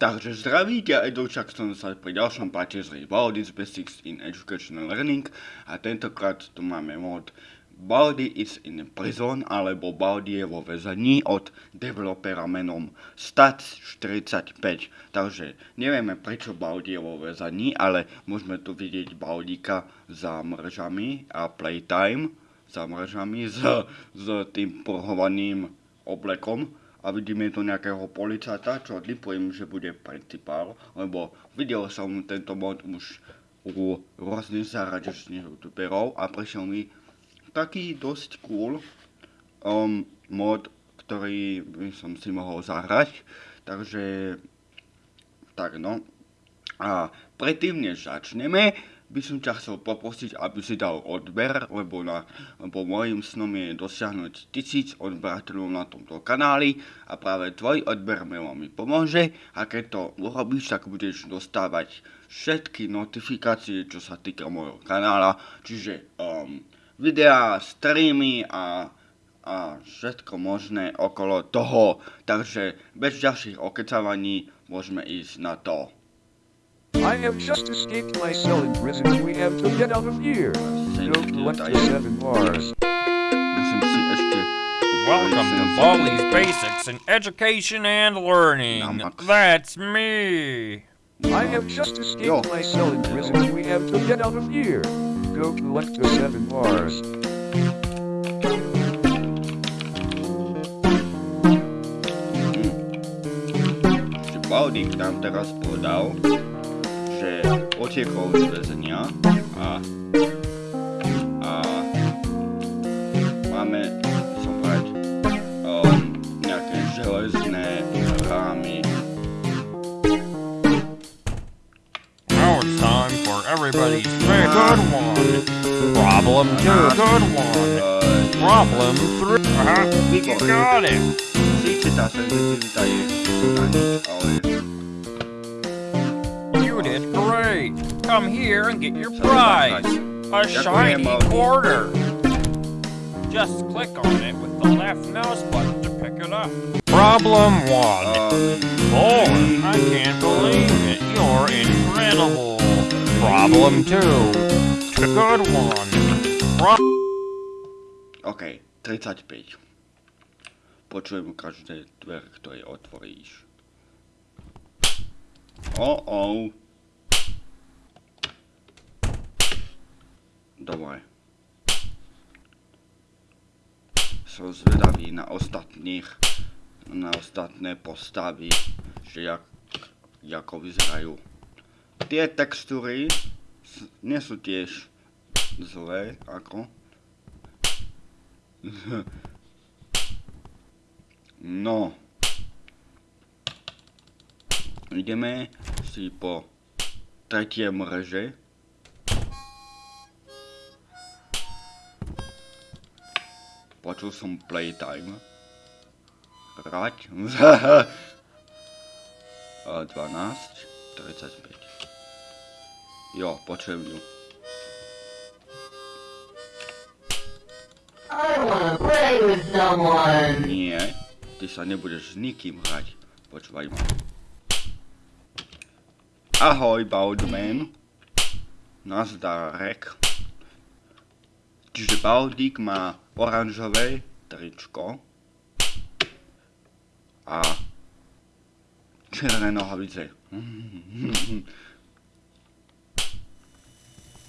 Takže zdravíte, Edoučak som sa pri ďalšom páče z Baldi's Basics in Educational Learning a tentokrát tu máme mod Baldi is in prison alebo Baldi je vo väzení od developera menom Stats45. Takže nevieme prečo Baldi je vo väzení, ale môžeme tu vidieť Baldika za mržami a Playtime za mržami s, s tým porhovaným oblekom a vidíme tu nejakého policajta, čo typujem, že bude principál, lebo videl som tento mod už u rôznych zaraďačných youtuberov a prišiel mi taký dosť cool um, mod, ktorý by som si mohol zahrať, takže tak no. A predtým než začneme, by som ťa chcel poprosiť, aby si dal odber, lebo, na, lebo môjim snom je dosiahnuť tisíc odberateľov na tomto kanáli a práve tvoj odber mi veľmi pomôže a keď to urobíš, tak budeš dostávať všetky notifikácie, čo sa týka môjho kanála, čiže um, videá, streamy a, a všetko možné okolo toho. Takže bez ďalších okecávaní môžeme ísť na to. I have just escaped my cell in prison we have to get out of here. Go collect the seven bars. Musím si ešte... Welcome to Baldi's Basics in Education and Learning. That's me. I have just escaped my cell in prison we have to get out of here. Go collect the seven bars. že Baldik nám teraz povedal, že utiekol z väzenia a, a máme, by som povedať, um, nejaké železné rámy. Now it's time for everybody's favorite good one. Problem two, good one. Uh, Problem three. Uh-huh. You got it. síce tá senzitivita je na nič, ale Come here and get your prize. A shiny quarter. Just click on it with the left mouse button to pick it up. Problem one. Boy, I can't believe it. You're incredible. Problem two. Good one. Pro- OK, 35. Počujem každé dvere, ktoré otvoríš. O, o. Som zvedavý na ostatných, na ostatné postavy, že jak, ako vyzerajú. Tie textúry nie sú tiež zlé, ako. No. Ideme si po tretie mreže. Počul som playtime. Hrať. A 12, 35. Jo, počujem ju. Nie, ty sa nebudeš s nikým hrať. Počúvaj ma. Ahoj, Baldman. Nazdarek. Čiže Baldík má oranžové tričko. A červené nohavice.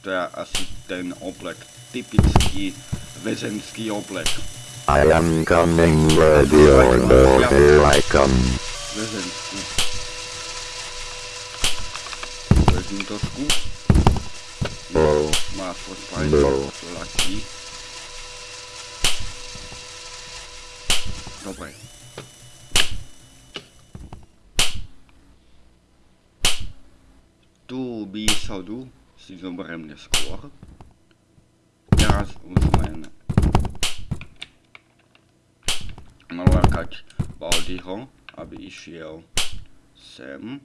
To je asi ten oblek, typický väzenský oblek. I am coming, ready or no, here I come. väzenský. Vezmím trošku. No, Má svoj fajn No. latí. Dobre. Tú výsadu si zoberiem neskôr. Teraz už len nalákať Baldyho, aby išiel sem.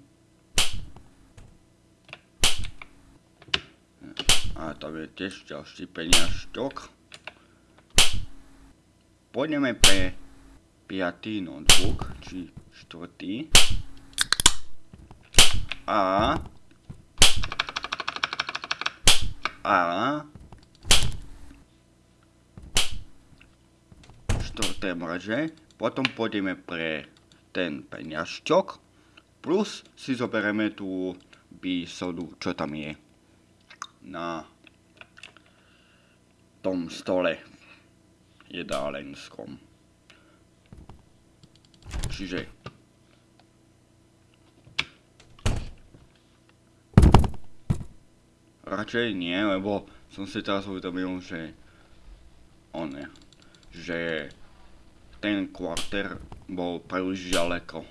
A tam je tiež ďalší peniažtok. Pôjdeme pre piatý notebook, či štvrtý. A... A... Štvrté mrže. Potom pôjdeme pre ten peňažčok. Plus si zoberieme tú bisodu, čo tam je. Na tom stole jedálenskom. Čiže radšej nie, lebo som si teraz uvedomil, že on je, že ten kvarter bol príliš ďaleko.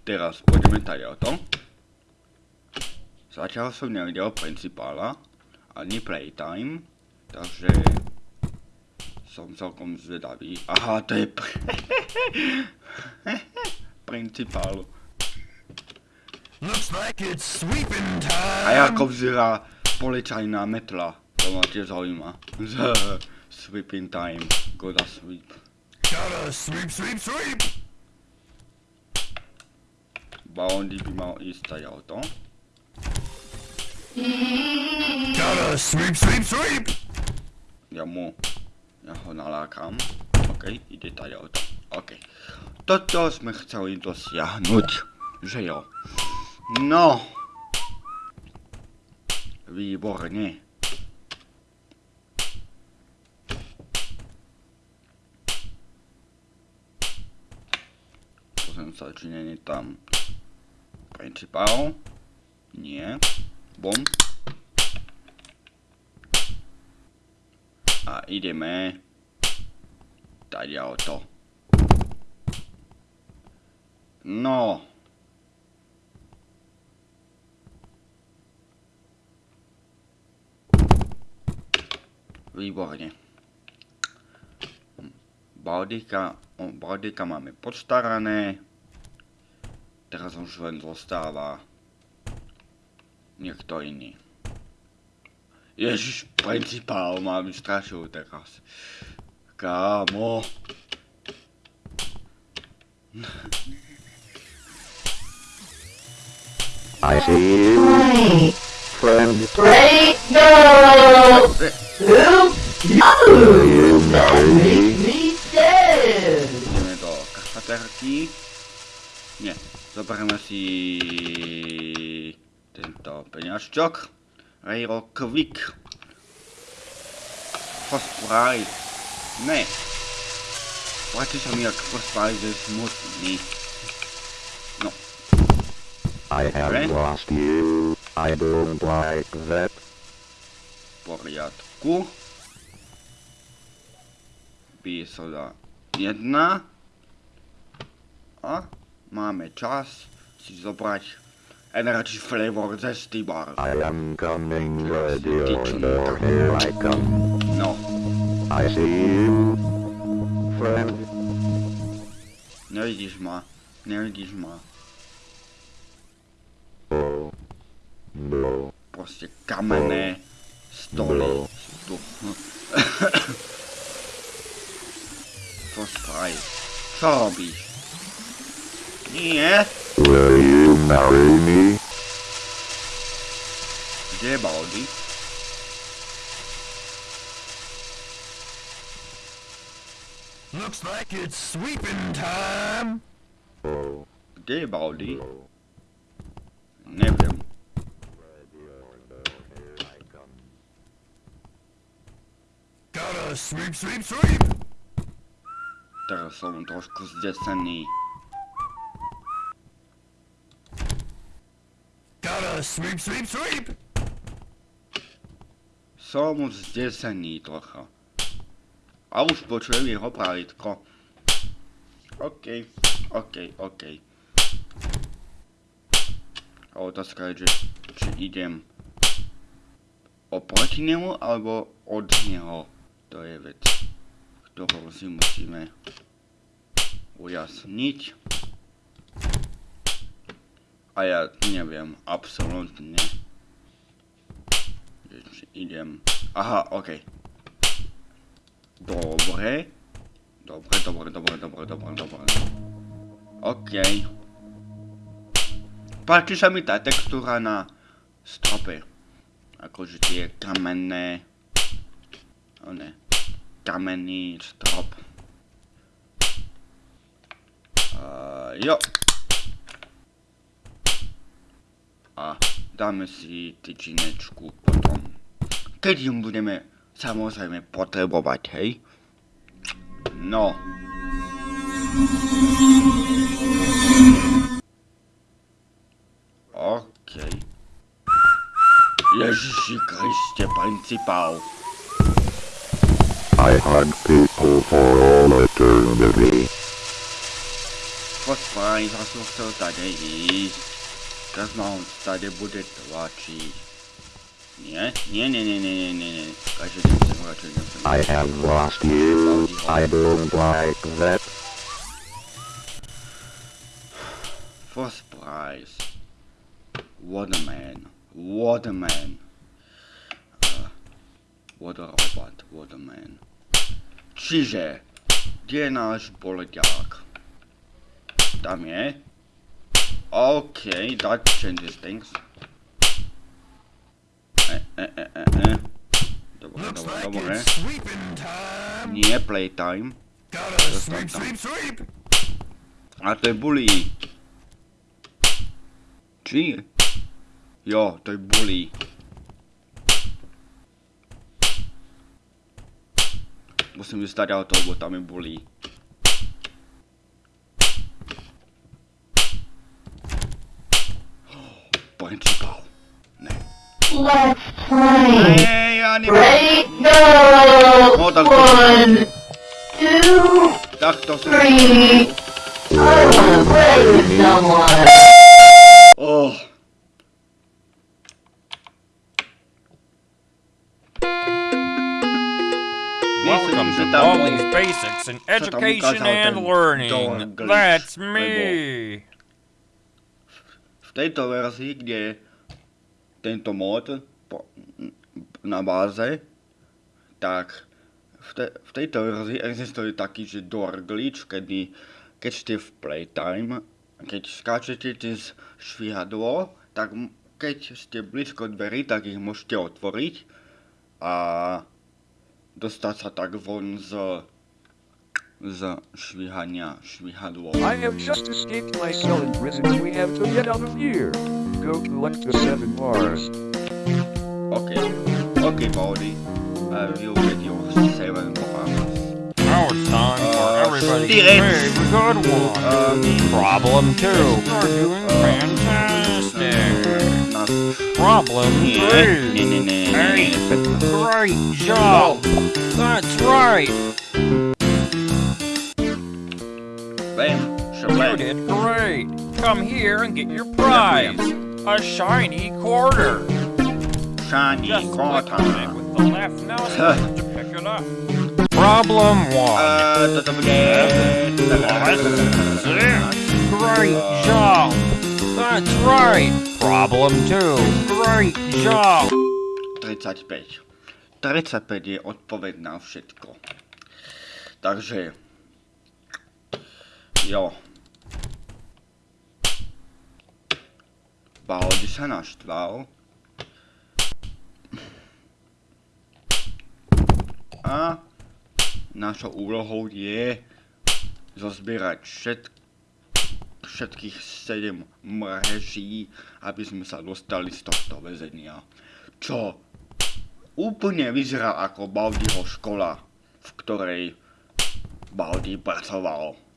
Teraz pôjdeme tady o to. Zatiaľ som nevidel principála, ani playtime, takže som celkom zvedavý. Aha, to je pr principál. A ako vzerá policajná metla, to ma tiež zaujíma. Sweeping time, gotta sweep. Gotta sweep, sweep, sweep. Boundy by mal ísť tady o to. Gotta sweep, sweep, sweep. Ja mu, ja ho nalákam. OK, ide tady o to. OK. Toto sme chceli dosiahnuť, že jo. No. Výborne. Pozriem sa, či je tam principál. Nie. Bom. A ideme tady to. No. Výborne. Baldika, Baldika máme podstarané. Teraz už len zostáva niekto iný. Ježiš, principál, mám strašil teraz. Kámo. I see you, Wait, friend. wait, no! Who? No! You marry me? Me dead! Ideme do kafaterky. Nie, zoberieme si tento peňažčok. Rail Quick. Prize. Ne. Sa mi, jak prize je smutný. No, I have Friend? lost you. I don't like that. v poriadku. Písoda jedna. A máme čas si zobrať Energy Flavor Zesty Bar. I am coming, ready order, here I come. No, I see you, friend. nevidíš ma, nevidíš ma. Oh, no. Proste kamenné stoly sú tu. First prize. Čo robíš? Nie, Will you marry me? kde je Baldy? Looks like it's sweeping time. Oh, Kde je Baldy? no. Neviem. Ready order, here I come. Gotta sweep, sweep, sweep. Teraz som trošku zdesený. Gotta sweep, sweep, sweep. Som zdesený trocha. A už počujem jeho pralitko. OK, OK, OK. A otázka je, že či idem oproti nemu, alebo od neho. To je vec, ktorú si musíme ujasniť. A ja neviem, absolútne. Idem... Aha, OK. Dobre. Dobre, dobre, dobre, dobre, dobre, dobre. OK. Páči sa mi tá textúra na strope. Akože tie kamenné... Ne. Kamenný strop. Uh, jo. A dáme si tyčinečku potom. Keď ju budeme samozrejme potrebovať, hej? No. OK. Ježiši Kriste, principál. I hug people for all eternity. Počkaj, ja som chcel tady ísť. Teraz ma on tady bude tlačiť. Nie? Nie, nie, nie, nie, nie, nie, nie. Idem sem radšej, idem sem. I have lost you. I don't like that. First prize. What a man. What a man. Uh, a robot. What a man. Čiže, kde je náš boleďák? Tam je. OK, that changes things. E, e, e, e, e. Dobre, Looks dobre, like dobre. it's sweeping time. Nie playtime. Gotta Just sweep, sweep, sweep. A to je bully. Či? Jo, to je bully. Musím vystať auto, lebo tam je bully. Principal. Ne. Let's play. Ne, ja nemám. Ready? Go! No, tak- One, two, Tak to som... three. I wanna play with someone. Oh. Welcome Myslím, že to tam all bol- these basics in tam ukázal education and ten learning. Dorglish, That's lebo- me. V tejto verzii, kde je tento mod na báze, tak v, te, v tejto verzii existuje taký, že door glitch, kedy keď ste v playtime, keď skáčete cez švihadlo, tak keď ste blízko dverí, tak ich môžete otvoriť a dostať sa tak von z, z švihania švihadlo. I have just escaped my cell in prison we have to get out of here. Go collect the seven bars. Okay. Okay, Baldy. Uh, you'll get your seven bars. Now it's time for Uh, everybody's Steven. favorite good one. Um, Problem two. You're doing uh, fantastic. Not... Problem three. nie, nie, nie, Hey, great job. That's right. You did great. Come here and get your prize. A shiny quarter. Shiny Just click quarter. with the left mouse to pick it up. Problem one. Uh, toto bude... Six. Great job. That's right. Problem two. Great job. 35. 35 je odpoveď na všetko. Takže... Jo. Baldi sa naštval. A našou úlohou je zozbierať všet, všetkých 7 mreží, aby sme sa dostali z tohto väzenia. Čo úplne vyzerá ako Baldiho škola, v ktorej Baldi pracoval.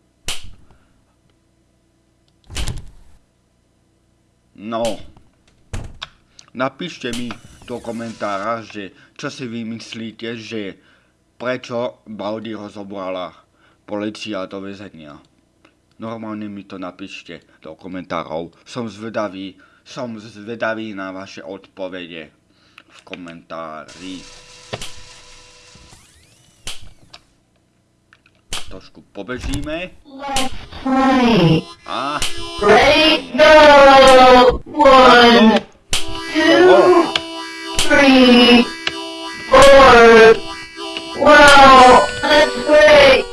No, napíšte mi do komentára, že čo si vy myslíte, že prečo Baldi rozobrala policia do väzenia. Normálne mi to napíšte do komentárov. Som zvedavý, som zvedavý na vaše odpovede v komentári. Trošku pobežíme play. a... Ready? Go! One, two, three, four. Wow, that's great.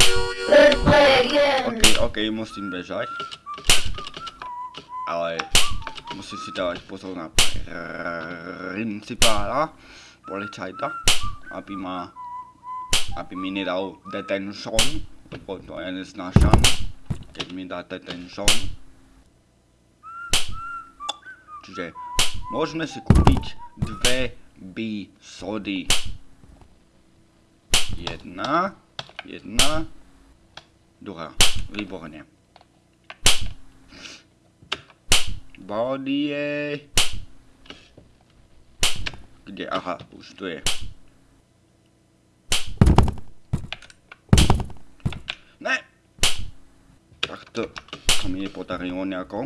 Let's play again. OK, OK, nemusím bežať. Ale musím si dávať pozor na principála, policajta, aby ma aby mi nedal detention, lebo to ja neznášam, keď mi dá detention. Čiže môžeme si kúpiť dve B sody. Jedna, jedna, druhá. Výborne. Body je... Kde? Aha, už tu je. Ne! Tak to sa mi nepodarilo nejako.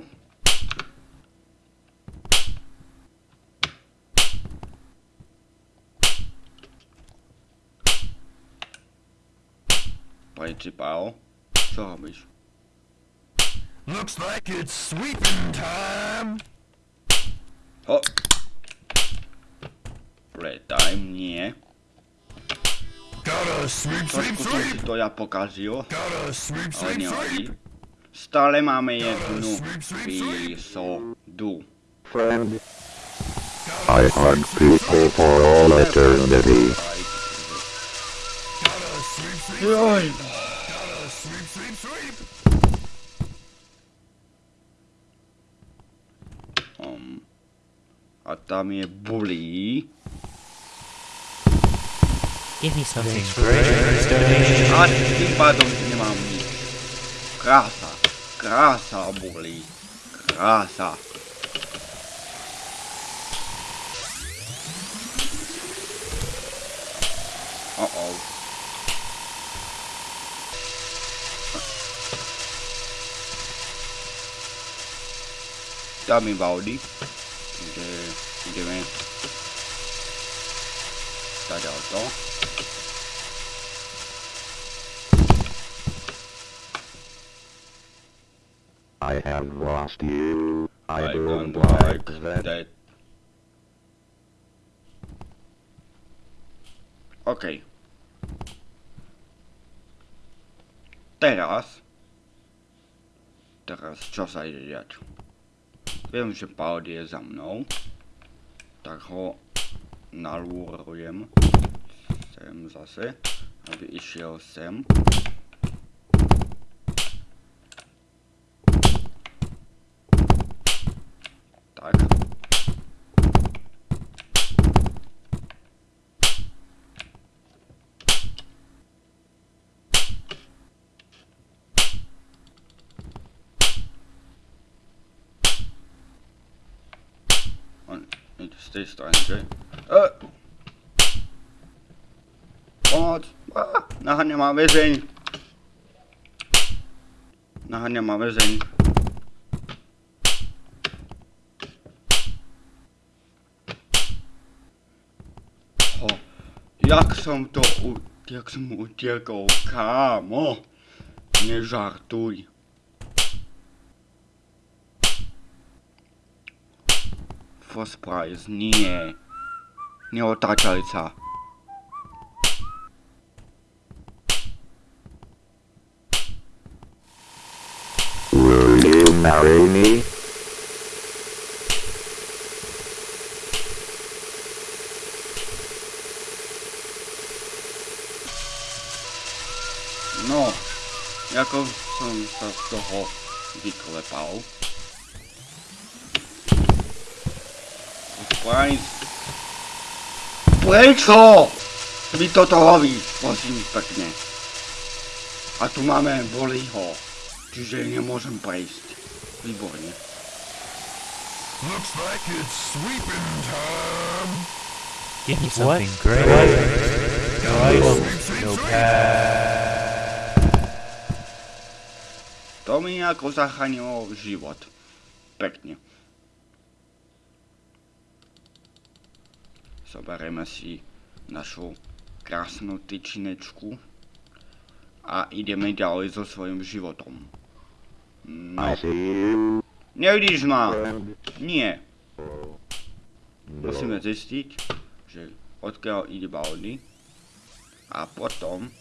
Principál, čo robíš? Looks like it's sweeping time. Ho! Playtime, nie. Gotta sweep, sweep, sweep. to ja pokazil, Gotta sweep, sweep, sweep. Stále máme jednu výsodu. Friend, I hug people for all eternity. Joj, um, a tam je bulí. Give me something. A tým pádom nemám nič. Krása, krása bulí. Krása. Uh-oh. Dá mi Valdy, že ideme tady to. I have lost you. I, I don't, like that. that. OK. Teraz. Teraz čo sa ide diať? Viem, že Paul je za mnou. Tak ho nalúrujem sem zase, aby išiel sem. Tak. On ide z tej strany, že? E! Pomoc! Á, naháňa ma väzeň! Naháňa ma väzeň. Ho, jak som to u... Jak som utiekol, kámo? Nežartuj. First prize, nie. Neotáčali sa. Marry me? No, ako som sa z toho vyklepal. Price. Prečo? Vy toto robíš, prosím pekne. A tu máme Bolího, čiže nemôžem prejsť. Výborne. Looks like it's sweeping time. Give me something great. No, I won't. No To mi ako zachránilo život. Pekne. Zoberieme si našu krásnu tyčinečku a ideme ďalej so svojím životom. No, nevidíš ma? Nie. Oh, Musíme zistiť, že odkiaľ ide Baldy. A potom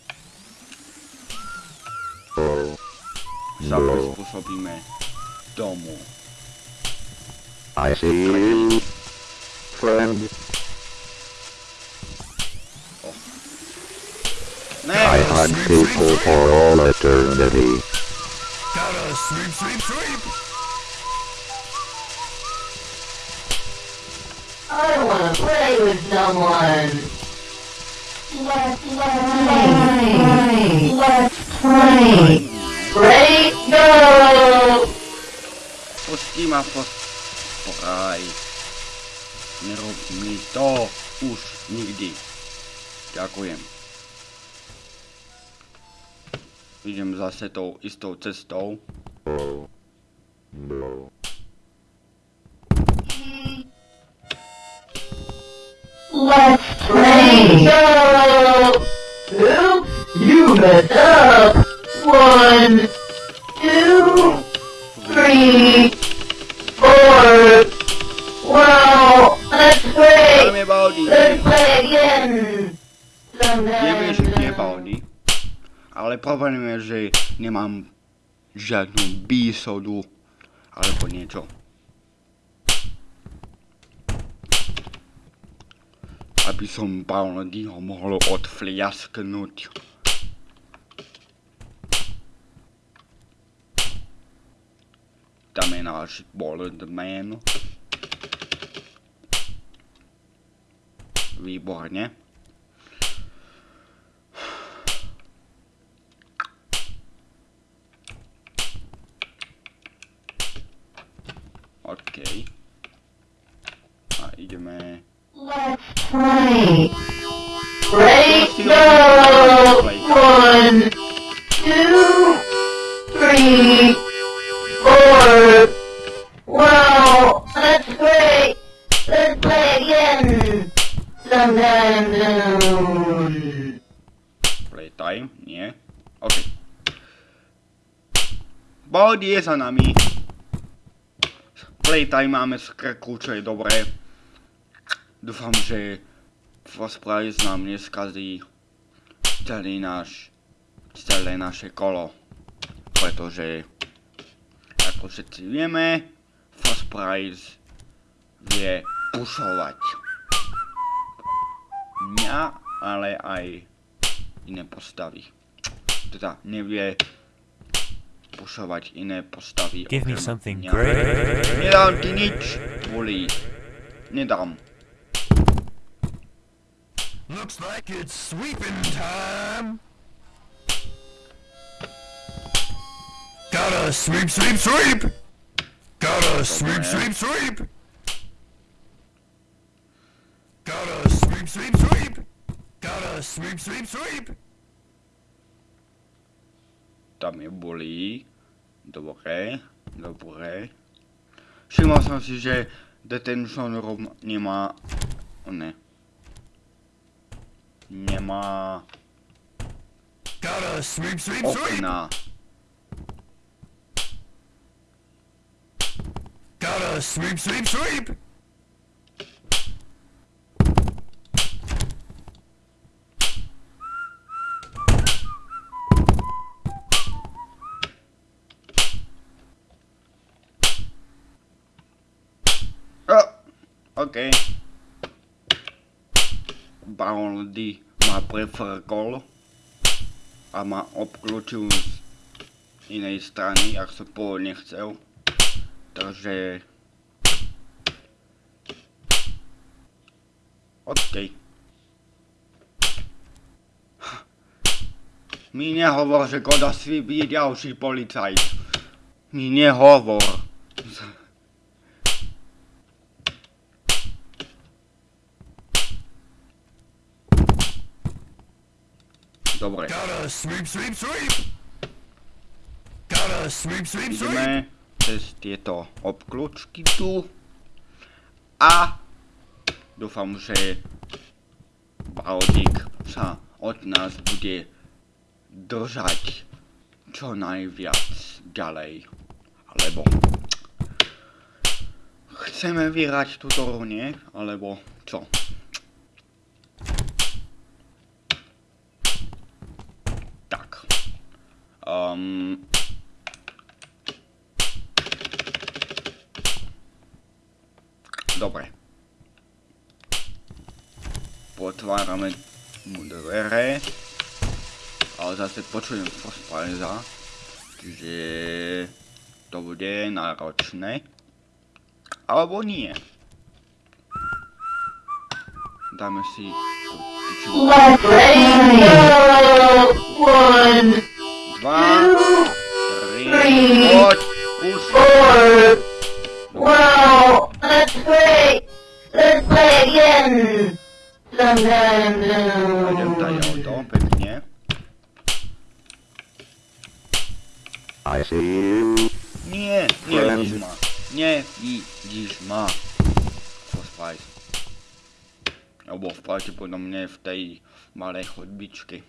sa prispôsobíme tomu. I see you, friend. Ne, I had people for all eternity. Gotta sweep, sweep, sweep. I don't wanna play with someone. Let's play. Let's play. Ready? Go! Pusti ma pospraj. Nerob mi to už nikdy. Ďakujem. Idem zase tou istou cestou. Let's play. Oops, you messed up. One, Ale problém je, že nemám žiadnu bísodu alebo niečo. Aby som Balnadyho mohol odfliasknúť. Tam je náš Boldman. Výborne. Ideme... Let's play. Ready? Go! One, two, three, four. Wow, that's great. Let's play again. Sometime soon. Playtime? Nie? OK. Baldi je za nami. Playtime máme z krku, čo je dobré. Dúfam, že Price nám neskazí celý náš, celé naše kolo. Pretože, ako všetci vieme, Price vie pušovať. Mňa, ale aj iné postavy. Teda nevie pušovať iné postavy. Give me something great. Nedám ti nič, Bully. Nedám. Looks like it's sweeping time. Gotta sweep, sweep, sweep. Gotta sweep, sweep, sweep. Gotta sweep, sweep, sweep. Gotta sweep, sweep, sweep. Tam je Bully. Dobre, dobre. Všimol som si, že Detention Room nemá... Ne. Nemá Gotta sweep, sweep, sweep. okna. Gotta sweep, sweep, sweep. O, OK. Baron D ma prefrkol a ma obklúčil z inej strany, ak som pôvodne chcel. Takže... OK. Mi nehovor, že Sweep je ďalší policajt. Mi nehovor. Dobre. Sweep, sweep, sweep. Gotta sweep, sweep, sweep. Ideme cez tieto obklúčky tu. A dúfam, že Baldik sa od nás bude držať čo najviac ďalej. Alebo chceme vyhrať túto hru, nie? Alebo čo? Tak. Um, dobre. Potvárame mu dvere. Ale zase počujem Frostpreza. Čiže to bude náročné. Alebo nie. Dáme si... Dva, tri, poď, už. Wow, let's play. Let's play again. Sometime Idem tady soon. o to, pekne. I see you. Nie, ma. Nevidíš ma. Frostprite. Alebo v pravdepodobne v tej malej chodbičke.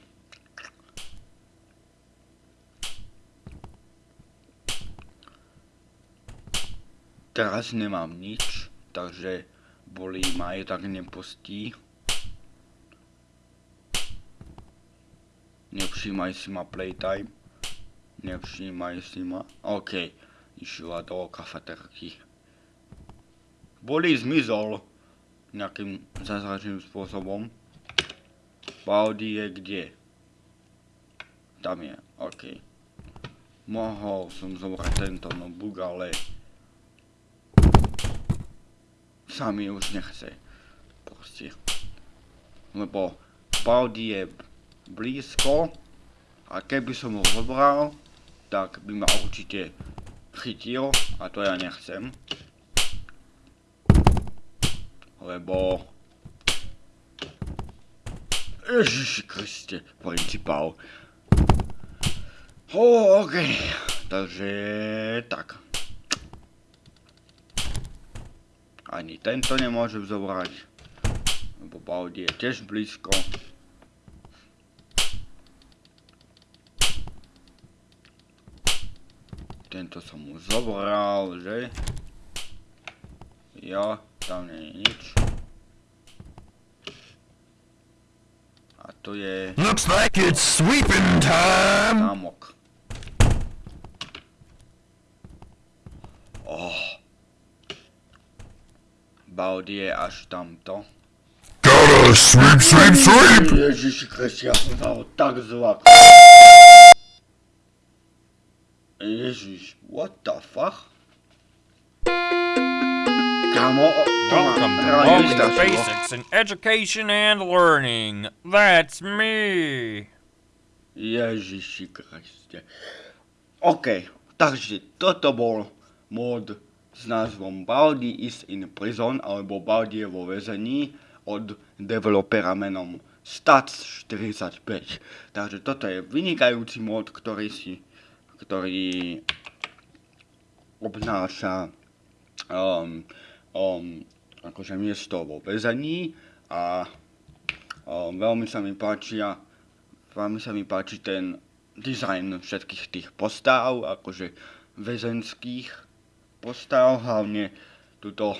Teraz nemám nič, takže bolí ma aj tak nepustí. Nevšímaj si ma playtime. Nevšímaj si ma. OK. Išla do kafeterky. Boli zmizol. Nejakým zázračným spôsobom. Baldi je kde? Tam je. OK. Mohol som zobrať tento notebook, ale... Sa mi už nechce. Proste. Lebo Baldi je blízko a keby som ho zobral, tak by ma určite chytil a to ja nechcem. Lebo... Ježiši Kriste, principál. Oh, OK, takže tak. Ani tento nemôžem zobrať, lebo Baldi je tiež blízko. Tento som mu zobral, že? Jo, tam nie je nič. A tu je Looks like it's sweeping time. zámok. Oh. Baldi je až tamto. Gotta sweep, sweep, sweep. Ježiši Kriste, ja som sa ho tak zlak. What the fuck? Kámo, to Welcome to Learning vystrašilo. Basics in Education and Learning. That's me. Ježiši Kriste. OK, takže toto bol mod s názvom Baldi is in prison, alebo Baldi je vo väzení od developera menom Stats45. Takže toto je vynikajúci mod, ktorý si, ktorý obnáša um, um, akože miesto vo väzení a um, veľmi sa mi páčia veľmi sa mi páči ten dizajn všetkých tých postav, akože väzenských postav, hlavne túto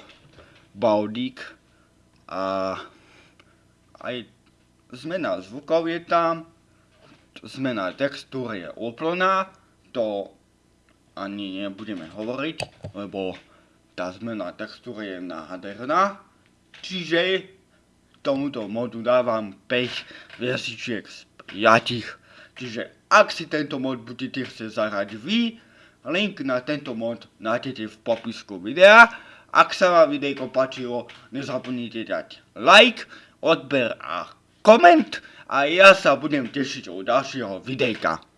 Baudík a aj zmena zvukov je tam, zmena textúr je úplná, to ani nebudeme hovoriť, lebo tá zmena textúry je nádherná, čiže tomuto modu dávam 5 hviezdičiek z 5. Čiže ak si tento mod budete chcieť zahrať vy, link na tento mod nájdete v popisku videa. Ak sa vám videjko páčilo, nezabudnite dať like, odber a koment a ja sa budem tešiť u ďalšieho videjka.